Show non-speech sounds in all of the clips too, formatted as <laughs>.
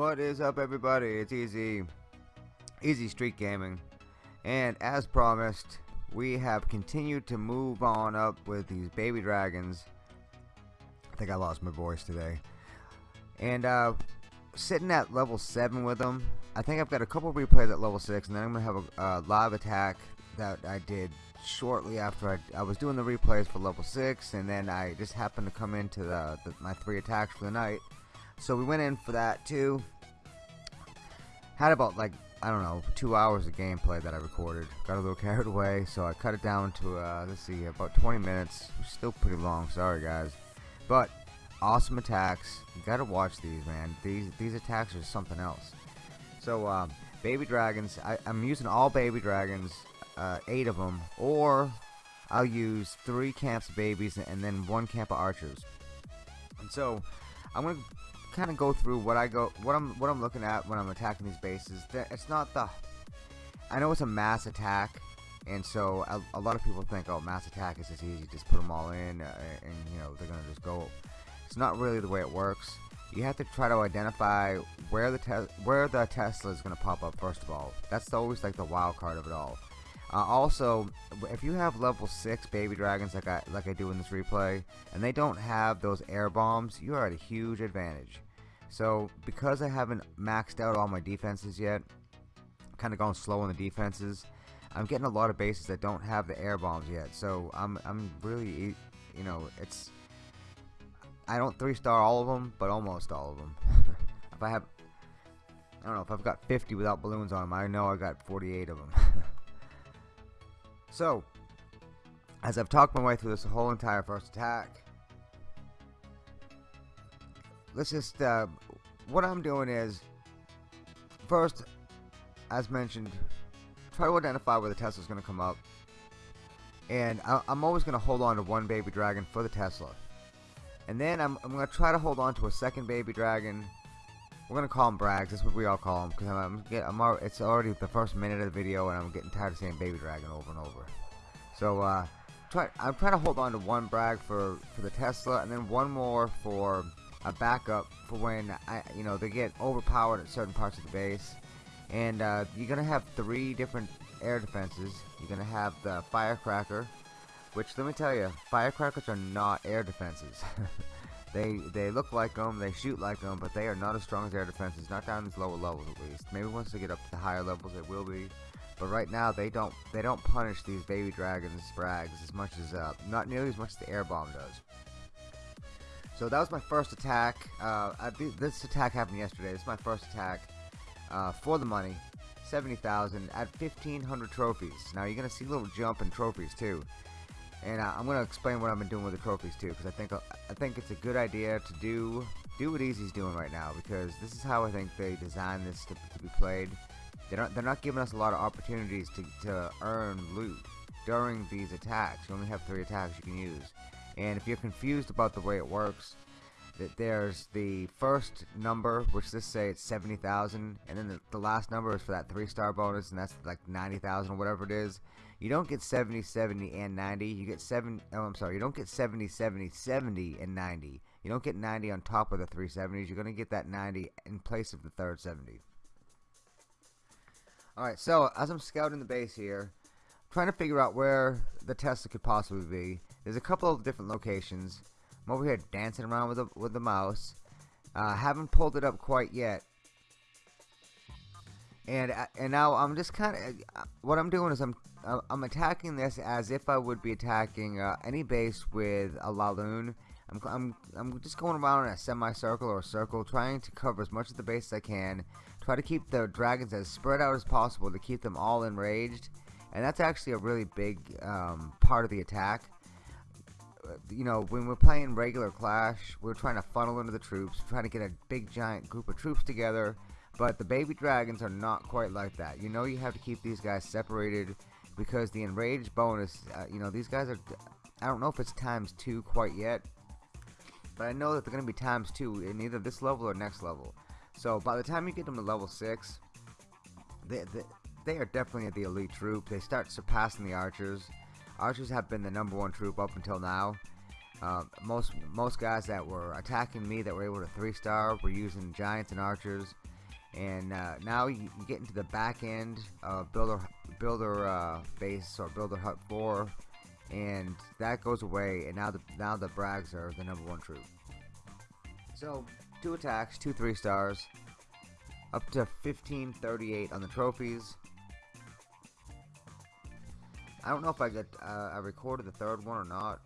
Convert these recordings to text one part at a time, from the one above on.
What is up everybody? It's Easy Easy Street Gaming. And as promised we have continued to move on up with these baby dragons. I think I lost my voice today. And uh, sitting at level 7 with them I think I've got a couple replays at level 6 and then I'm gonna have a live attack that I did shortly after I, I was doing the replays for level 6 and then I just happened to come into the, the my three attacks for the night so we went in for that too. Had about like I don't know two hours of gameplay that I recorded. Got a little carried away so I cut it down to uh, let's see about 20 minutes. Still pretty long sorry guys. But awesome attacks. You gotta watch these man. These these attacks are something else. So um, baby dragons I, am using all baby dragons uh, eight of them or I'll use three camps of babies and then one camp of archers. And so I'm gonna kind of go through what I go what I'm what I'm looking at when I'm attacking these bases. That it's not the I know it's a mass attack and so a, a lot of people think oh mass attack is just easy just put them all in uh, and you know they're gonna just go. It's not really the way it works. You have to try to identify where the where the Tesla is gonna pop up first of all. That's always like the wild card of it all uh, also, if you have level 6 baby dragons like I, like I do in this replay, and they don't have those air bombs, you are at a huge advantage. So, because I haven't maxed out all my defenses yet, kind of going slow on the defenses, I'm getting a lot of bases that don't have the air bombs yet. So, I'm, I'm really, you know, it's, I don't 3-star all of them, but almost all of them. <laughs> if I have, I don't know, if I've got 50 without balloons on them, I know I got 48 of them. <laughs> So, as I've talked my way through this whole entire first attack, let's just, uh, what I'm doing is, first, as mentioned, try to identify where the Tesla's going to come up. And I, am always going to hold on to one baby dragon for the Tesla. And then I'm, I'm going to try to hold on to a second baby dragon. We're to call him Brags. That's what we all call him. Because I'm, I'm, I'm, it's already the first minute of the video and I'm getting tired of saying baby dragon over and over. So uh, try, I'm trying to hold on to one brag for, for the Tesla and then one more for a backup for when I, you know they get overpowered at certain parts of the base. And uh, you're gonna have three different air defenses. You're gonna have the firecracker, which let me tell you, firecrackers are not air defenses. <laughs> they they look like them, they shoot like them, but they are not as strong as their defenses. Not down these lower levels at least. Maybe once they get up to the higher levels, it will be. But right now they don't they don't punish these baby dragons brags as much as uh, not nearly as much as the air bomb does. So that was my first attack. Uh, I, this attack happened yesterday. This is my first attack uh, for the money. 70,000 at 1,500 trophies. Now you're gonna see a little jump in trophies too, and uh, I'm gonna explain what I've been doing with the trophies too, because I think I think it's a good idea to do do what Easy's doing right now, because this is how I think they designed this to, to be played. They're not, they're not giving us a lot of opportunities to, to earn loot during these attacks. You only have three attacks you can use. And if you're confused about the way it works, that there's the first number, which this say it's 70,000, and then the, the, last number is for that three star bonus, and that's like 90,000 or whatever it is. You don't get 70, 70, and 90. You get 7, oh, I'm sorry, you don't get 70, 70, 70, and 90. You don't get 90 on top of the 370s. You're going to get that 90 in place of the third 70. Alright, so as I'm scouting the base here, trying to figure out where the Tesla could possibly be. There's a couple of different locations. I'm over here dancing around with the, with the mouse. Uh, haven't pulled it up quite yet. And uh, and now I'm just kind of uh, what I'm doing is I'm uh, I'm attacking this as if I would be attacking uh, any base with a Laloon. I'm, I'm, I'm just going around in a semicircle or a circle trying to cover as much of the base as I can Try to keep the dragons as spread out as possible to keep them all enraged. And that's actually a really big um, part of the attack. You know, when we're playing regular Clash, we're trying to funnel into the troops, trying to get a big giant group of troops together. But the baby dragons are not quite like that. You know you have to keep these guys separated because the enraged bonus, uh, you know, these guys are, I don't know if it's times two quite yet, but I know that they're going to be times two in either this level or next level. So by the time you get them to level 6, they, they, they are definitely the elite troop. They start surpassing the archers. Archers have been the number one troop up until now. Uh, most most guys that were attacking me that were able to three star were using giants and archers and uh, now you, get into the back end of builder builder uh, base or builder hut 4 and that goes away and now the now the brags are the number one troop. So two attacks two three stars up to 1538 on the trophies. I don't know if I got uh, I recorded the third one or not.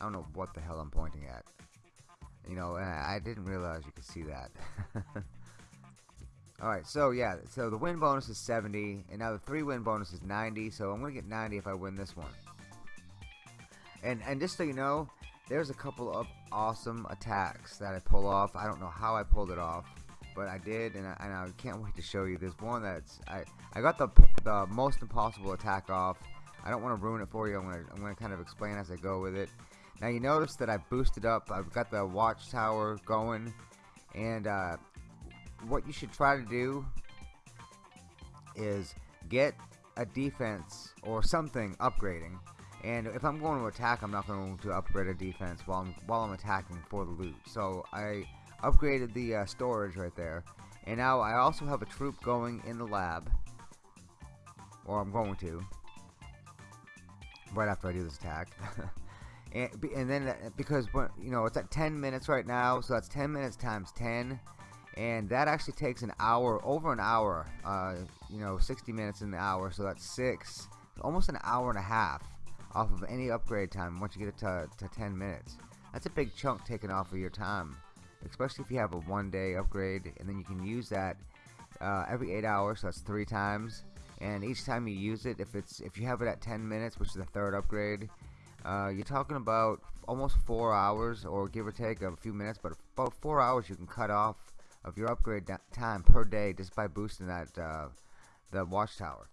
I don't know what the hell I'm pointing at you know uh, I didn't realize you could see that <laughs> Alright, so yeah, so the win bonus is 70, and now the 3 win bonus is 90, so I'm going to get 90 if I win this one. And, and just so you know, there's a couple of awesome attacks that I pull off. I don't know how I pulled it off, but I did, and I, and I can't wait to show you. There's one that's, I, I got the, the most impossible attack off. I don't want to ruin it for you. I'm going to I'm gonna kind of explain as I go with it. Now you notice that I've boosted up. I've got the watchtower going, and uh, what you should try to do is get a defense or something upgrading. And if I'm going to attack, I'm not going to upgrade a defense while I'm while I'm attacking for the loot. So I upgraded the uh, storage right there, and now I also have a troop going in the lab, or I'm going to, right after I do this attack. <laughs> and, and then uh, because you know it's at 10 minutes right now, so that's 10 minutes times 10 and that actually takes an hour over an hour uh, you know 60 minutes in the hour so that's six almost an hour and a half off of any upgrade time once you get it to, to 10 minutes. That's a big chunk taken off of your time especially if you have a one day upgrade and then you can use that uh, every eight hours so that's three times. And each time you use it if it's if you have it at 10 minutes which is the third upgrade uh, you're talking about almost four hours or give or take a few minutes but about four hours you can cut off of your upgrade time per day just by boosting that uh, the watchtower.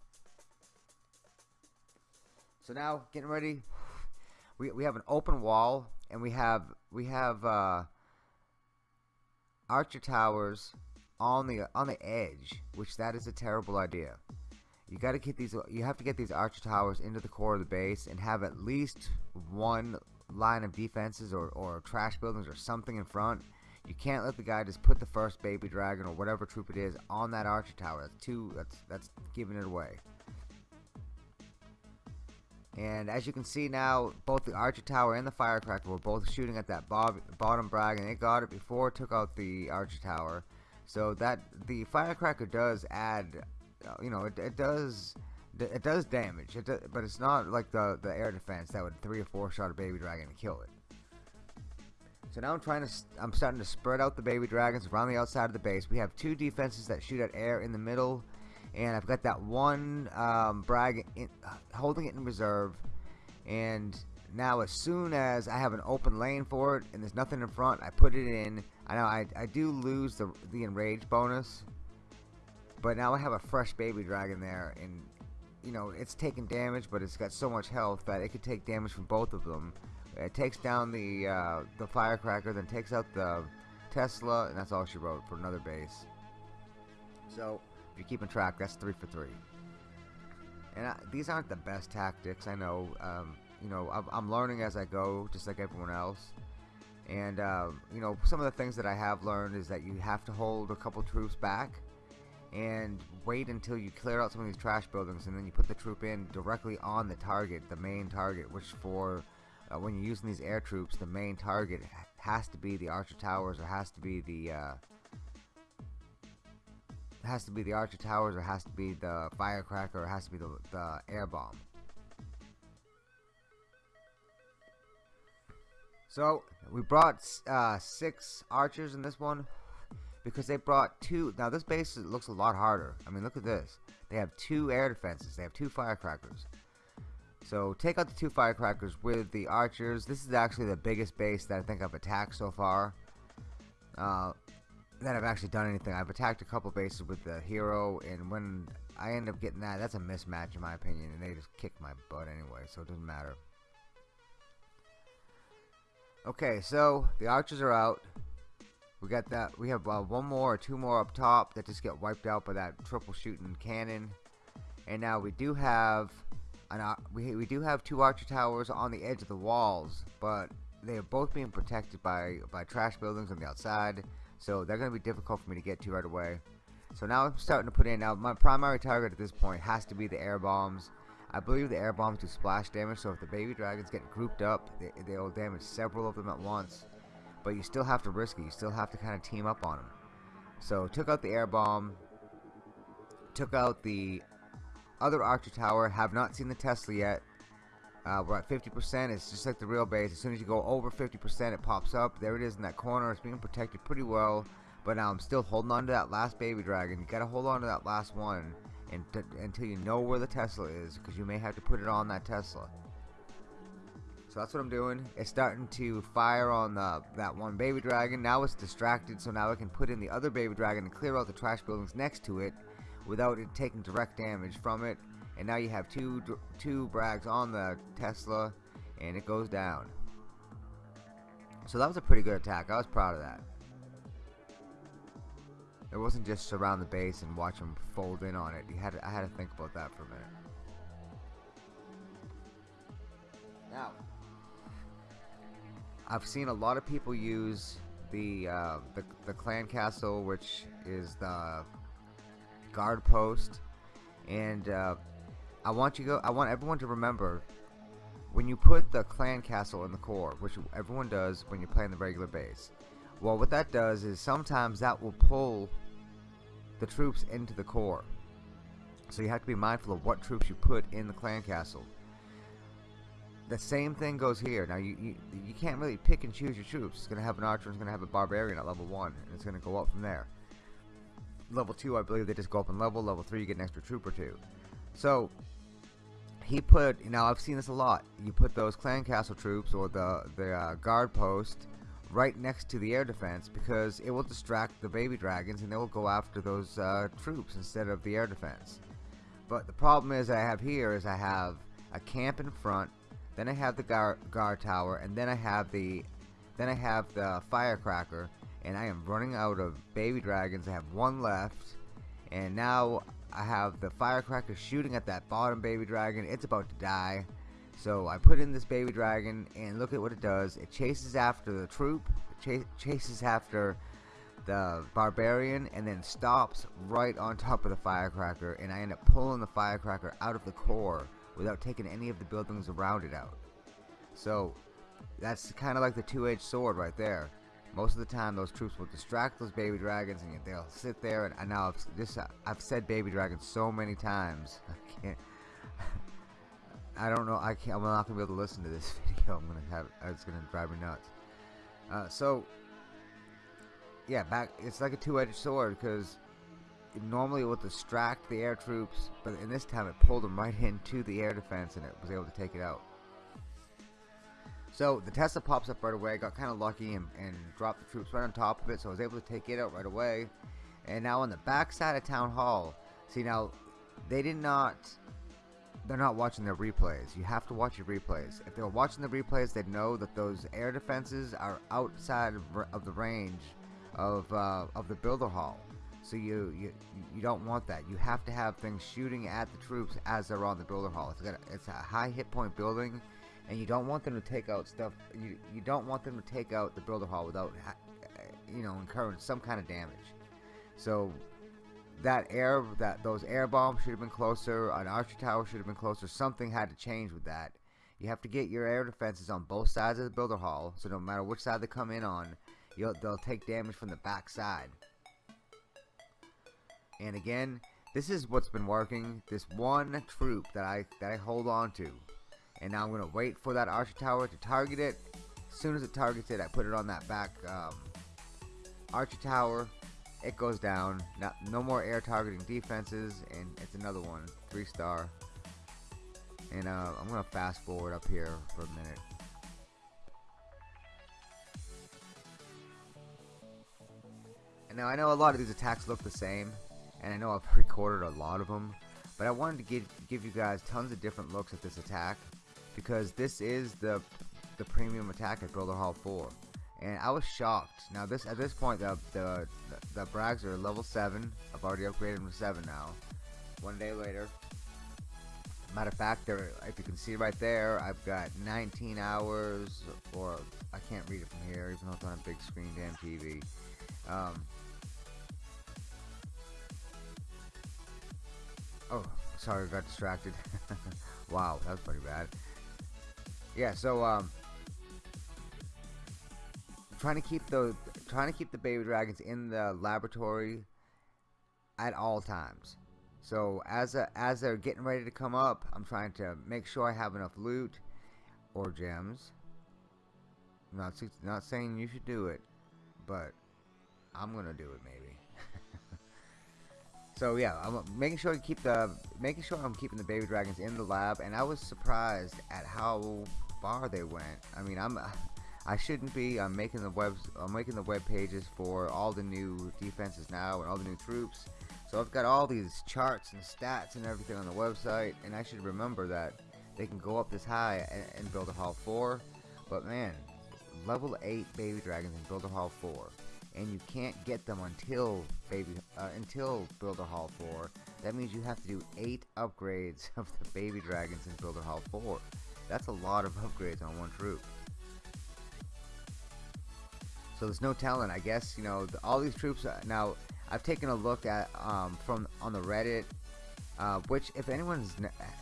So now getting ready, we we have an open wall and we have we have uh, archer towers on the on the edge, which that is a terrible idea. You got to get these. You have to get these archer towers into the core of the base and have at least one line of defenses or, or trash buildings or something in front you can't let the guy just put the first baby dragon or whatever troop it is on that archer tower. That's too. That's that's giving it away. And as you can see now, both the archer tower and the firecracker were both shooting at that bottom brag, and it got it before it took out the archer tower. So that the firecracker does add, you know, it, it does it does damage, it does, but it's not like the the air defense that would three or four shot a baby dragon and kill it. So now I'm trying to, I'm starting to spread out the baby dragons around the outside of the base. We have two defenses that shoot at air in the middle, and I've got that one um, brag in, holding it in reserve. And now as soon as I have an open lane for it and there's nothing in front, I put it in. I know I, I do lose the, the enrage bonus, but now I have a fresh baby dragon there, and you know it's taking damage, but it's got so much health that it could take damage from both of them. It takes down the uh, the firecracker, then takes out the Tesla, and that's all she wrote for another base. So, if you're keeping track, that's three for three. And I, these aren't the best tactics, I know. Um, you know, I'm, learning as I go, just like everyone else. And, uh, you know, some of the things that I have learned is that you have to hold a couple troops back and wait until you clear out some of these trash buildings and then you put the troop in directly on the target, the main target, which for uh, when you're using these air troops, the main target has to be the Archer Towers or has to be the uh, has to be the Archer Towers or has to be the Firecracker or has to be the, the air bomb. So we brought uh, six archers in this one because they brought two. Now this base looks a lot harder. I mean, look at this. They have two air defenses. They have two firecrackers. So take out the two firecrackers with the archers. This is actually the biggest base that I think I've attacked so far. Uh, that I've actually done anything. I've attacked a couple bases with the hero, and when I end up getting that, that's a mismatch in my opinion, and they just kick my butt anyway, so it doesn't matter. Okay, so the archers are out. We got that. We have uh, one more or two more up top that just get wiped out by that triple shooting cannon. And now we do have uh, we, we do have two archer towers on the edge of the walls, but they are both being protected by, by trash buildings on the outside. So they're going to be difficult for me to get to right away. So now I'm starting to put in. Now my primary target at this point has to be the air bombs. I believe the air bombs do splash damage, so if the baby dragons get grouped up, they, they'll damage several of them at once. But you still have to risk it. You still have to kind of team up on them. So took out the air bomb. Took out the other Archer Tower. Have not seen the Tesla yet. Uh, we're at 50%. It's just like the real base. As soon as you go over 50%, it pops up. There it is in that corner. It's being protected pretty well. But now I'm still holding on to that last baby dragon. You gotta hold on to that last one until you know where the Tesla is, because you may have to put it on that Tesla. So that's what I'm doing. It's starting to fire on the, that one baby dragon. Now it's distracted, so now I can put in the other baby dragon and clear out the trash buildings next to it without it taking direct damage from it. And now you have two two brags on the Tesla, and it goes down. So that was a pretty good attack. I was proud of that. It wasn't just surround the base and watch them fold in on it. You had to, I had to think about that for a minute. Now, I've seen a lot of people use the uh, the, the clan castle, which is the guard post, and uh, I want you go. I want everyone to remember when you put the clan castle in the core, which everyone does when you're playing the regular base. Well, what that does is sometimes that will pull the troops into the core. So you have to be mindful of what troops you put in the clan castle. The same thing goes here. Now you, you you can't really pick and choose your troops. It's gonna have an archer. It's gonna have a barbarian at level one, and it's gonna go up from there. Level two, I believe they just go up in level. Level three, you get an extra troop or two. So he put. Now I've seen this a lot. You put those clan castle troops or the the uh, guard post right next to the air defense because it will distract the baby dragons and they will go after those uh, troops instead of the air defense. But the problem is I have here is I have a camp in front, then I have the guard, guard tower, and then I have the then I have the firecracker, and I am running out of baby dragons. I have one left, and now I have the firecracker shooting at that bottom baby dragon. It's about to die. So I put in this baby dragon and look at what it does. It chases after the troop, ch chases after the barbarian and then stops right on top of the firecracker and I end up pulling the firecracker out of the core without taking any of the buildings around it out. So that's kind of like the two-edged sword right there. Most of the time those troops will distract those baby dragons and they'll sit there and, and now I've, this, I've said baby dragons so many times <laughs> I can't I don't know. I can't. I'm not gonna be able to listen to this <laughs> video. I'm gonna have. It's gonna drive me nuts. Uh, so yeah, back. It's like a two-edged sword because normally it would distract the air troops, but in this time it pulled them right into the air defense and it was able to take it out. So the Tesla pops up right away. Got kind of lucky and, and dropped the troops right on top of it, so I was able to take it out right away. And now on the back side of Town Hall, see now they did not they're not watching their replays. You have to watch your replays. If they were watching the replays, they'd know that those air defenses are outside of, of the range of uh, of the builder hall. So you, you you don't want that. You have to have things shooting at the troops as they're on the builder hall. It's, got a, it's a high hit point building, and you don't want them to take out stuff. You you don't want them to take out the builder hall without eh, you know incurring some kind of damage. So that air that those air bombs should have been closer an archer tower should have been closer something had to change with that you have to get your air defenses on both sides of the builder hall so no matter which side they come in on you they'll take damage from the back side and again this is what's been working this one troop that I that I hold on to and now I'm gonna wait for that archer tower to target it as soon as it targets it I put it on that back um, archer tower it goes down. Not, no more air targeting defenses, and it's another one, three star. And uh, I'm gonna fast forward up here for a minute. And now I know a lot of these attacks look the same, and I know I've recorded a lot of them, but I wanted to give give you guys tons of different looks at this attack because this is the the premium attack at Builder Hall 4 and I was shocked. Now this at this point the the the, Brags are level seven. I've already upgraded them to seven now. One day later. Matter of fact, there if you can see right there, I've got 19 hours, or I can't read it from here, even though it's on a big screen, damn TV. Um, oh, sorry, I got distracted. <laughs> wow, that was pretty bad. Yeah, so um, trying to keep the trying to keep the baby dragons in the laboratory at all times. So as a, as they're getting ready to come up, I'm trying to make sure I have enough loot or gems. I'm not not saying you should do it, but I'm gonna do it maybe. So yeah, I'm uh, making sure to keep the making sure I'm keeping the baby dragons in the lab, and I was surprised at how far they went. I mean, I'm <laughs> I shouldn't be. I'm making the webs. I'm making the web pages for all the new defenses now and all the new troops. So I've got all these charts and stats and everything on the website, and I should remember that they can go up this high and, and Builder Hall four. But man, level 8 baby dragons in Builder Hall 4 and you can't get them until baby uh, until Builder Hall 4 that means you have to do 8 upgrades <laughs> of the baby dragons in Builder Hall 4 that's a lot of upgrades on one troop. So there's no telling I guess you know the, all these troops uh, now I've taken a look at um, from on the Reddit uh, which if anyone is,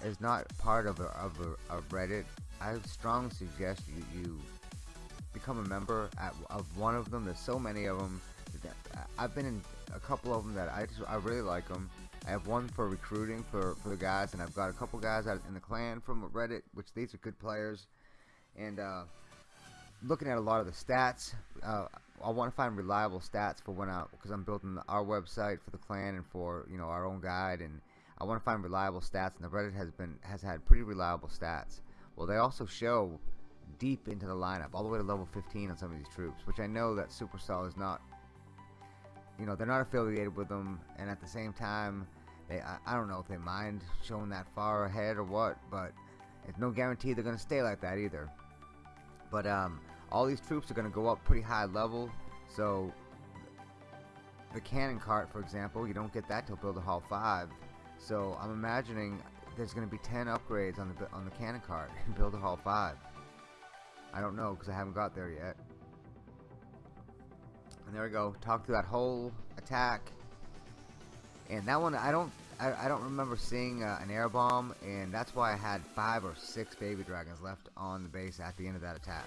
is not part of a, of a, a Reddit I strongly suggest you, you become a member at, of one of them. There's so many of them. I've been in a couple of them that I just I really like them. I have one for recruiting for, for the guys, and I've got a couple guys out in the clan from Reddit, which these are good players. And uh, looking at a lot of the stats, uh, I want to find reliable stats for when I because I'm building our website for the clan and for you know our own guide, and I want to find reliable stats. And the Reddit has been has had pretty reliable stats. Well, they also show deep into the lineup, all the way to level 15 on some of these troops, which I know that Supercell is not, you know, they're not affiliated with them, and at the same time, they, I, I don't know if they mind showing that far ahead or what, but it's no guarantee they're going to stay like that either. But um, all these troops are going to go up pretty high level, so the cannon cart, for example, you don't get that till Builder Hall 5. So I'm imagining there's going to be 10 upgrades on the on the cannon cart in <laughs> Builder Hall 5. I don't know because I haven't got there yet. And there we go. Talk through that whole attack. And that one, I don't, I, I don't remember seeing uh, an air bomb, and that's why I had five or six baby dragons left on the base at the end of that attack.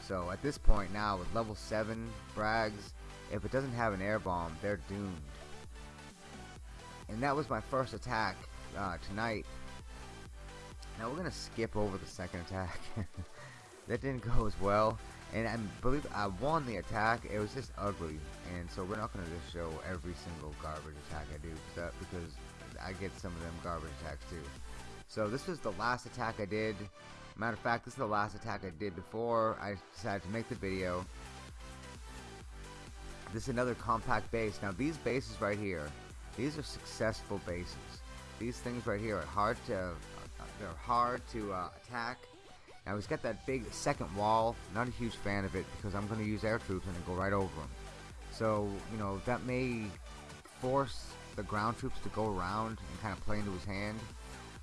So at this point now, with level seven Brags, if it doesn't have an air bomb, they're doomed. And that was my first attack uh, tonight. Now we're gonna skip over the second attack. <laughs> that didn't go as well. And I believe I won the attack. It was just ugly, and so we're not going to just show every single garbage attack I do because I get some of them garbage attacks too. So this was the last attack I did. Matter of fact, this is the last attack I did before I decided to make the video. This is another compact base. Now these bases right here, these are successful bases. These things right here are hard to, uh, they're hard to uh, attack now he's got that big second wall. Not a huge fan of it because I'm going to use air troops and go right over him. So, you know, that may force the ground troops to go around and kind of play into his hand.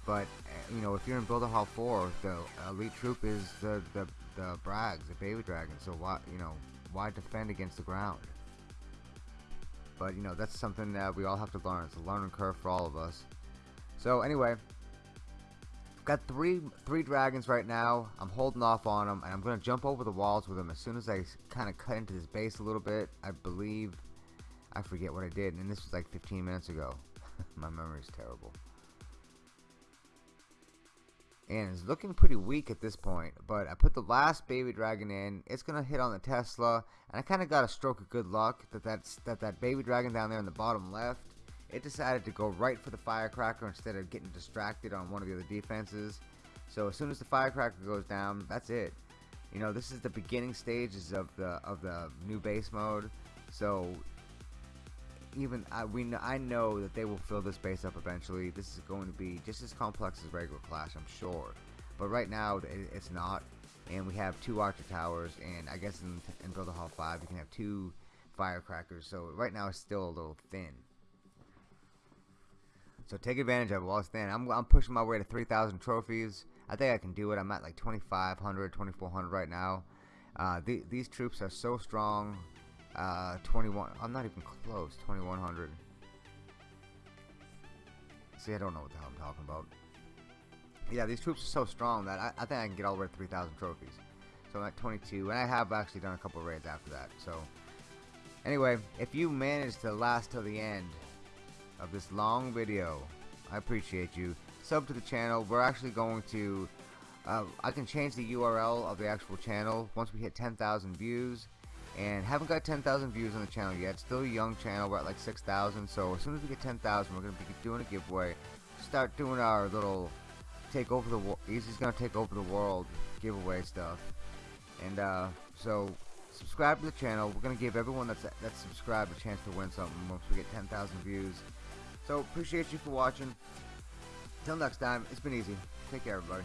But, eh, you know, if you're in Builder Hall 4, the elite troop is the, the, the Brags, the Baby Dragon. So, why, you know, why defend against the ground? But, you know, that's something that we all have to learn. It's a learning curve for all of us. So, anyway, got three three dragons right now. I'm holding off on them, and I'm going to jump over the walls with them as soon as I kind of cut into this base a little bit. I believe, I forget what I did, and this was like 15 minutes ago. <laughs> My memory is terrible. And it's looking pretty weak at this point, but I put the last baby dragon in. It's going to hit on the Tesla, and I kind of got a stroke of good luck that that's, that that baby dragon down there in the bottom left it decided to go right for the firecracker instead of getting distracted on one of the other defenses. So as soon as the firecracker goes down, that's it. You know, this is the beginning stages of the of the new base mode. So even I we know, I know that they will fill this base up eventually. This is going to be just as complex as regular Clash, I'm sure. But right now it, it's not. And we have two Archer Towers, and I guess in, in Builder Hall 5 you can have two firecrackers. So right now it's still a little thin. So take advantage of it while it's thin. I'm, I'm pushing my way to 3,000 trophies. I think I can do it. I'm at like 2,500, 2,400 right now. Uh, the, these troops are so strong. uh, 21. I'm not even close. 2100. See, I don't know what the hell I'm talking about. Yeah, these troops are so strong that I, I think I can get all the way to 3,000 trophies. So I'm at 22, and I have actually done a couple raids after that. So, anyway, if you manage to last till the end of this long video, I appreciate you. Sub to the channel. We're actually going to. Uh, I can change the URL of the actual channel once we hit 10,000 views and haven't got 10,000 views on the channel yet. Still a young channel. We're at like 6,000. So as soon as we get 10,000, we're gonna be doing a giveaway. Start doing our little take over the world. Easy's gonna take over the world giveaway stuff. And uh, so subscribe to the channel. We're gonna give everyone that's that's subscribed a chance to win something once we get 10,000 views. So appreciate you for watching. Till next time, it's been easy. Take care, everybody.